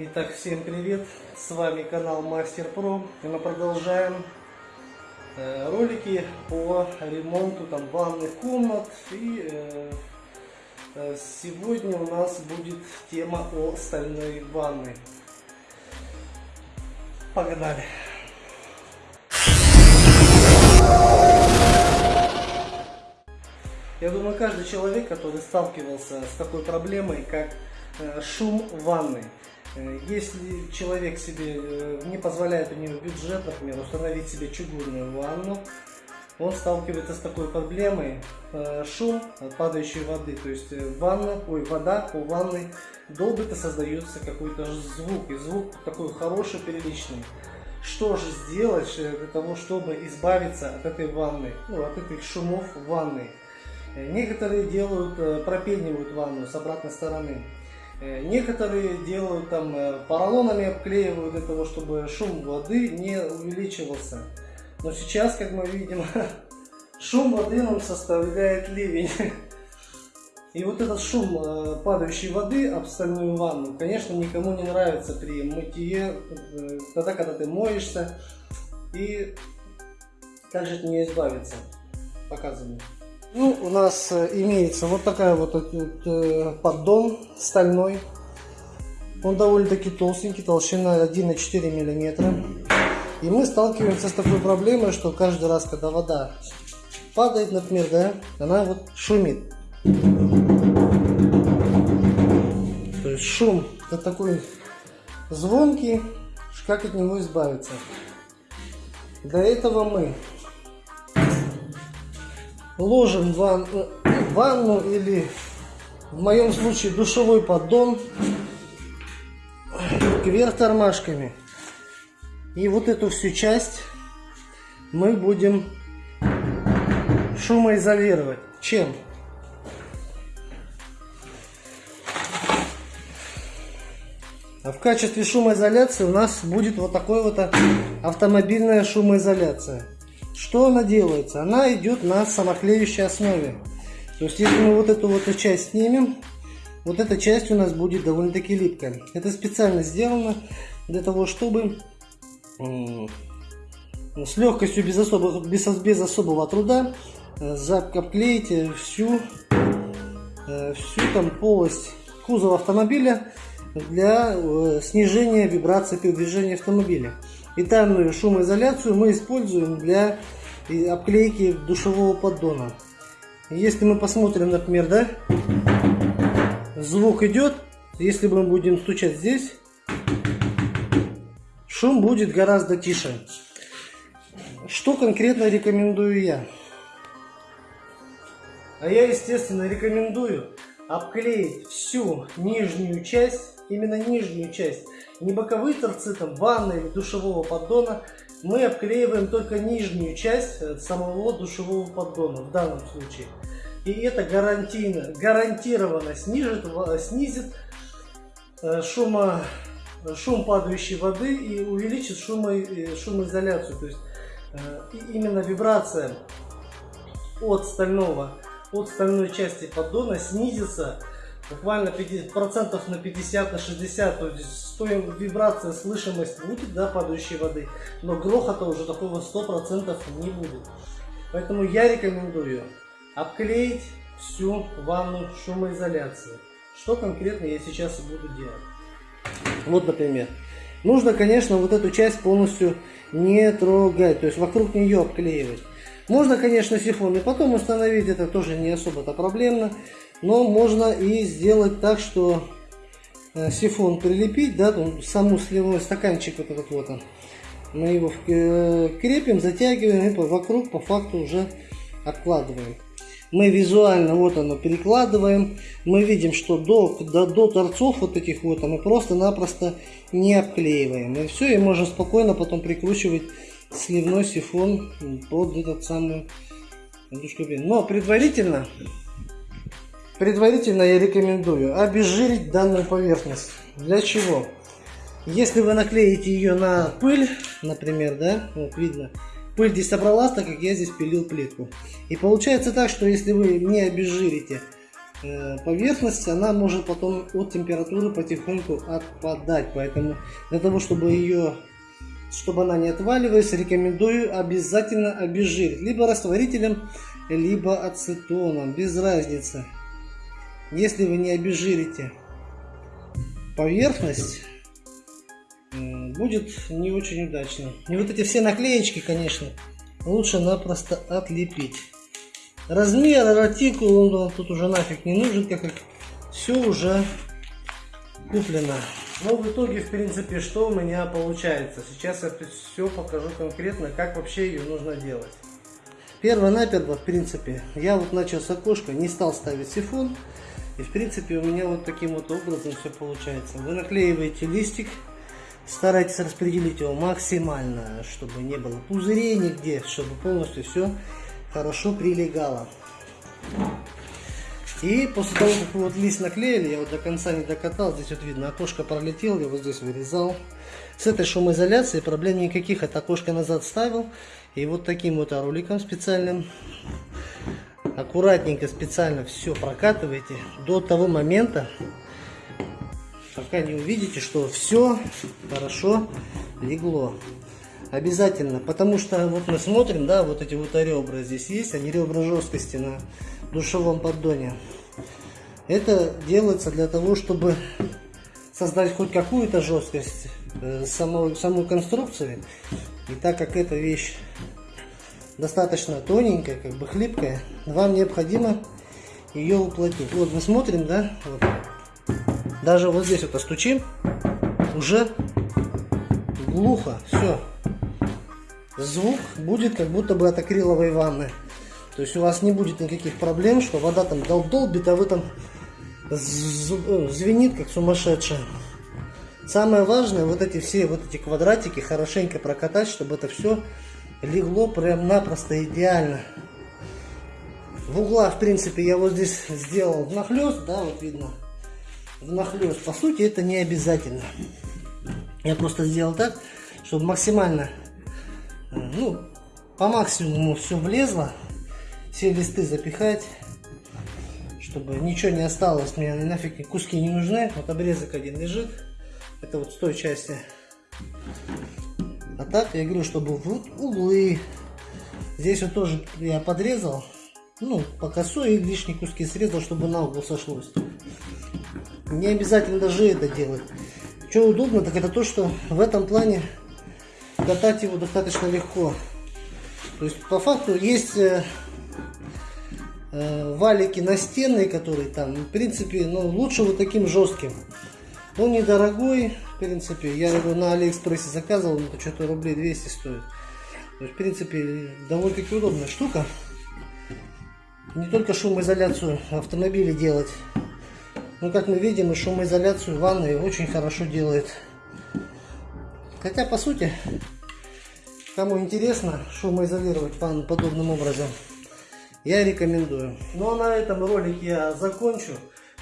Итак, всем привет! С вами канал Мастер Про. И мы продолжаем э, ролики по ремонту там ванных комнат. И э, э, сегодня у нас будет тема о стальной ванной. Погнали! Я думаю, каждый человек, который сталкивался с такой проблемой, как шум ванны. Э, если человек себе э, не позволяет у него бюджет, например, установить себе чугунную ванну, он сталкивается с такой проблемой шум падающей воды. То есть ванна, ой, вода по ванной долбит и создается какой-то звук. И звук такой хороший, приличный. Что же сделать для того, чтобы избавиться от этой ванны, ну, от этих шумов в ванной? Некоторые делают, э, пропенивают ванну с обратной стороны. Э, некоторые делают там э, поролонами обклеивают для того, чтобы шум воды не увеличивался. Но сейчас, как мы видим, шум воды нам составляет ливень. И вот этот шум падающей воды об стальную ванну, конечно, никому не нравится при мытье, тогда, когда ты моешься. И как же от нее избавиться? Показываю. Ну, у нас э, имеется вот такая вот этот э, поддон стальной. Он довольно-таки толстенький, толщина 1,4 мм. И мы сталкиваемся с такой проблемой, что каждый раз, когда вода падает, например, да, она вот шумит. То есть шум это такой звонкий, как от него избавиться. Для этого мы ложим ван, ванну или в моем случае душевой поддон кверх тормашками. И вот эту всю часть мы будем шумоизолировать. Чем? А в качестве шумоизоляции у нас будет вот такой вот автомобильная шумоизоляция. Что она делается? Она идет на самоклеющей основе. То есть, если мы вот эту вот часть снимем, вот эта часть у нас будет довольно-таки липкая. Это специально сделано для того, чтобы с легкостью, без особого, без, без особого труда э, обклеить всю, э, всю там полость кузова автомобиля для э, снижения вибрации при движении автомобиля. И данную шумоизоляцию мы используем для обклейки душевого поддона. Если мы посмотрим, например, да, звук идет, если мы будем стучать здесь, шум будет гораздо тише. Что конкретно рекомендую я? А я, естественно, рекомендую обклеить всю нижнюю часть, именно нижнюю часть, не боковые торцы там ванны или душевого поддона, мы обклеиваем только нижнюю часть э, самого душевого поддона в данном случае. И это гарантийно, гарантированно снижит, снизит э, шума, шум падающей воды и увеличит шумо, э, шумоизоляцию. То есть именно вибрация от стального, от стальной части поддона снизится буквально 50, процентов на 50, на 60, то есть стоим вибрация, слышимость будет, да, падающей воды, но грохота уже такого 100% не будет. Поэтому я рекомендую обклеить всю ванну шумоизоляцией. Что конкретно я сейчас и буду делать. Вот, например. Нужно, конечно, вот эту часть полностью не трогать, то есть вокруг нее обклеивать. Можно, конечно, сифон и потом установить, это тоже не особо-то проблемно. Но можно и сделать так, что э, сифон прилепить, да, саму сливной стаканчик вот этот вот он. Мы его э, крепим, затягиваем и вокруг по факту уже обкладываем. Мы визуально вот оно перекладываем. Мы видим, что до, до, до торцов вот этих вот мы просто-напросто не обклеиваем. И все, и можно спокойно потом прикручивать сливной сифон под этот самый душку. Но предварительно Предварительно я рекомендую обезжирить данную поверхность. Для чего? Если вы наклеите ее на пыль, например, да, вот видно, пыль здесь собралась, так как я здесь пилил плитку. И получается так, что если вы не обезжирите э, поверхность, она может потом от температуры потихоньку отпадать. Поэтому для того, чтобы ее, чтобы она не отваливалась, рекомендую обязательно обезжирить. Либо растворителем, либо ацетоном, без разницы. Если вы не обезжирите поверхность, будет не очень удачно. И вот эти все наклеечки, конечно, лучше напросто отлепить. Размер, артикул, он тут уже нафиг не нужен, как как все уже куплено. Но в итоге, в принципе, что у меня получается. Сейчас я все покажу конкретно, как вообще ее нужно делать. Перво-наперво, в принципе, я вот начал с окошка, не стал ставить сифон. И, в принципе, у меня вот таким вот образом все получается. Вы наклеиваете листик, старайтесь распределить его максимально, чтобы не было пузырей нигде, чтобы полностью все хорошо прилегало. И после того, как вот лист наклеили, я вот до конца не докатал, здесь вот видно, окошко пролетел, я вот здесь вырезал. С этой шумоизоляцией проблем никаких, это окошко назад ставил. И вот таким вот роликом специальным, аккуратненько, специально все прокатываете до того момента, пока не увидите, что все хорошо легло. Обязательно, потому что вот мы смотрим, да, вот эти вот ребра здесь есть, они ребра жесткости на душевом поддоне. Это делается для того, чтобы создать хоть какую-то жесткость э, самой, самой конструкции. И так как эта вещь достаточно тоненькая, как бы хлипкая, вам необходимо ее уплотнить. Вот мы смотрим, да, вот даже вот здесь вот остучим, уже глухо, все. Звук будет как будто бы от акриловой ванны. То есть у вас не будет никаких проблем, что вода там дол долбит, а вы там э, звенит как сумасшедшая. Самое важное, вот эти все вот эти квадратики хорошенько прокатать, чтобы это все легло прям напросто идеально. В углах, в принципе, я вот здесь сделал внахлёст, да, вот видно, внахлёст. По сути, это не обязательно. Я просто сделал так, чтобы максимально, э, ну, по максимуму все влезло. Все листы запихать, чтобы ничего не осталось. Мне нафиг куски не нужны. Вот обрезок один лежит. Это вот с той части. А так я говорю, чтобы вот углы. Здесь вот тоже я подрезал. Ну, по косой и лишние куски срезал, чтобы на угол сошлось. Не обязательно даже это делать. Что удобно, так это то, что в этом плане катать его достаточно легко. То есть по факту есть э, валики настенные, которые там, в принципе, ну, лучше вот таким жестким. Он недорогой, в принципе, я его на Алиэкспрессе заказывал, это что-то рублей 200 стоит. То есть, в принципе, довольно-таки удобная штука. Не только шумоизоляцию автомобиля делать, но, как мы видим, и шумоизоляцию ванной очень хорошо делает. Хотя, по сути, кому интересно шумоизолировать ванну подобным образом, я рекомендую. Ну а на этом ролик я закончу.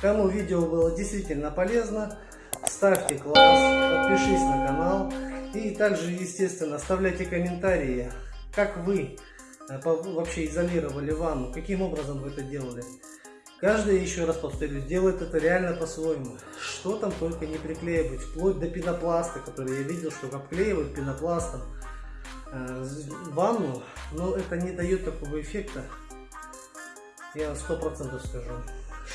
Кому видео было действительно полезно, ставьте класс, подпишись на канал и также, естественно, оставляйте комментарии, как вы э, вообще изолировали ванну, каким образом вы это делали. Каждый, еще раз повторюсь, делает это реально по-своему. Что там только не приклеивать, вплоть до пенопласта, который я видел, что обклеивают пенопластом э, ванну, но это не дает такого эффекта, я сто процентов скажу.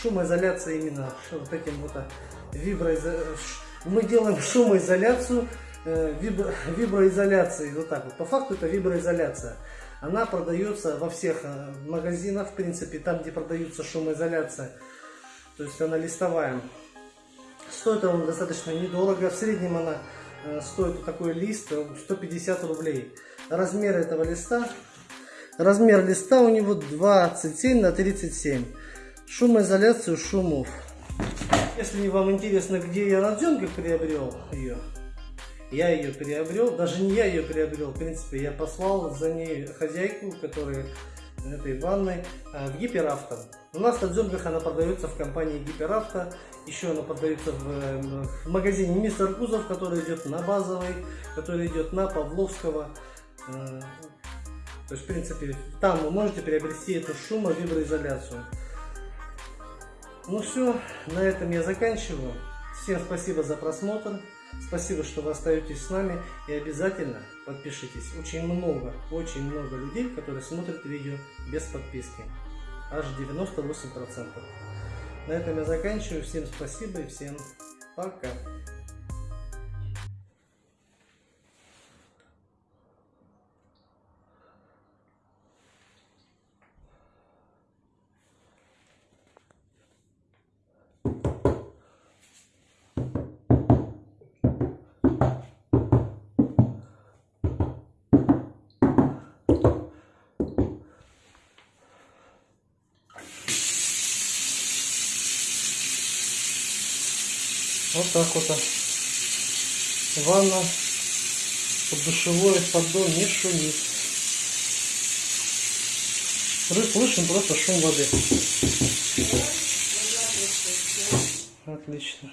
Шумоизоляция именно вот этим вот а, виброизоляцией. Мы делаем шумоизоляцию э, вибро... виброизоляции. Вот так вот. По факту это виброизоляция. Она продается во всех э, магазинах, в принципе, там, где продается шумоизоляция. То есть она листовая. Стоит она достаточно недорого. В среднем она э, стоит такой лист 150 рублей. Размер этого листа Размер листа у него 27 на 37. Шумоизоляцию шумов. Если вам интересно, где я на съемках приобрел ее, я ее приобрел, даже не я ее приобрел, в принципе, я послал за ней хозяйку, которая этой ванной, а, в Гиперавто. У нас на дзюмках она продается в компании Гиперавто, еще она продается в, в магазине Мистер Кузов, который идет на Базовой, который идет на Павловского. То есть, в принципе, там вы можете приобрести эту шумовиброизоляцию. Ну все, на этом я заканчиваю. Всем спасибо за просмотр. Спасибо, что вы остаетесь с нами. И обязательно подпишитесь. Очень много, очень много людей, которые смотрят видео без подписки. Аж 98%. На этом я заканчиваю. Всем спасибо и всем пока. Вот так вот. а. Ванна под душевой поддон не шумит. Слышим просто шум воды. Отлично.